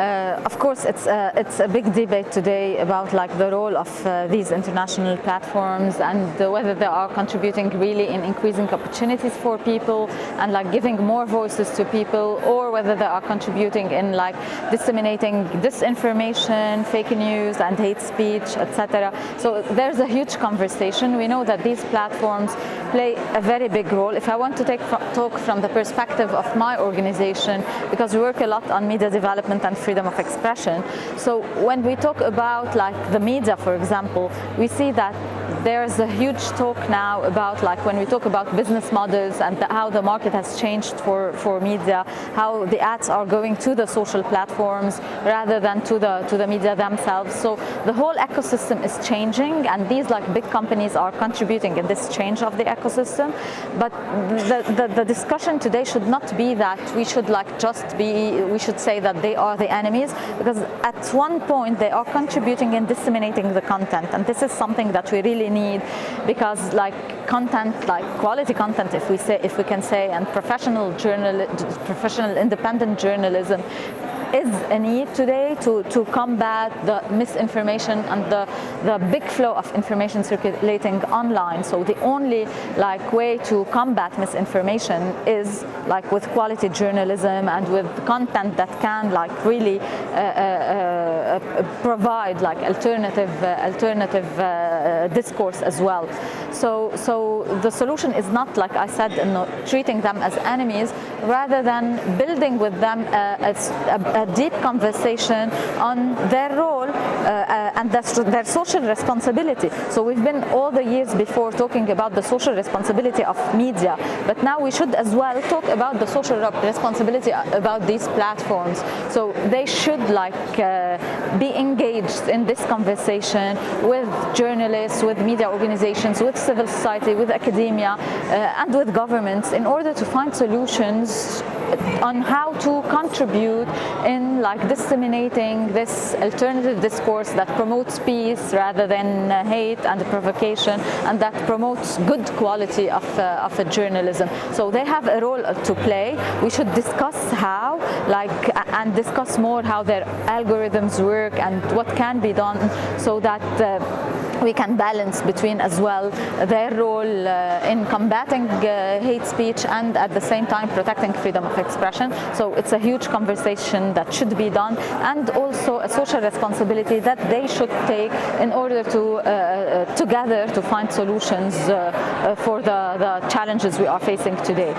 Uh, of course, it's a, it's a big debate today about like the role of uh, these international platforms and whether they are contributing really in increasing opportunities for people and like giving more voices to people, or whether they are contributing in like disseminating disinformation, fake news, and hate speech, etc. So there's a huge conversation. We know that these platforms play a very big role. If I want to take talk from the perspective of my organization, because we work a lot on media development and freedom of expression. So when we talk about like the media, for example, we see that there's a huge talk now about like when we talk about business models and the, how the market has changed for, for media, how the ads are going to the social platforms rather than to the, to the media themselves. So the whole ecosystem is changing and these like big companies are contributing in this change of the ecosystem. But the, the, the discussion today should not be that we should like just be, we should say that they are the enemies because at one point they are contributing and disseminating the content and this is something that we really need because like content, like quality content, if we say, if we can say, and professional journal, professional independent journalism is a need today to, to combat the misinformation and the, the big flow of information circulating online. So the only like way to combat misinformation is like with quality journalism and with content that can like really uh, uh, uh, provide like alternative uh, alternative uh, discourse as well. So so the solution is not like I said, treating them as enemies, rather than building with them a, a, a deep conversation on their role uh, uh, and their social responsibility. So we've been all the years before talking about the social responsibility of media, but now we should as well talk about the social responsibility about these platforms. So they should like uh, be engaged in this conversation with journalists, with media organizations, with civil society, with academia, uh, and with governments in order to find solutions on how to contribute in like disseminating this alternative discourse that promotes peace rather than uh, hate and provocation and that promotes good quality of, uh, of a journalism. So they have a role to play. We should discuss how like and discuss more how their algorithms work and what can be done so that uh, we can balance between as well their role uh, in combating uh, hate speech and at the same time protecting freedom of expression. So it's a huge conversation that should be done and also a social responsibility that they should take in order to uh, uh together to find solutions uh, uh, for the, the challenges we are facing today.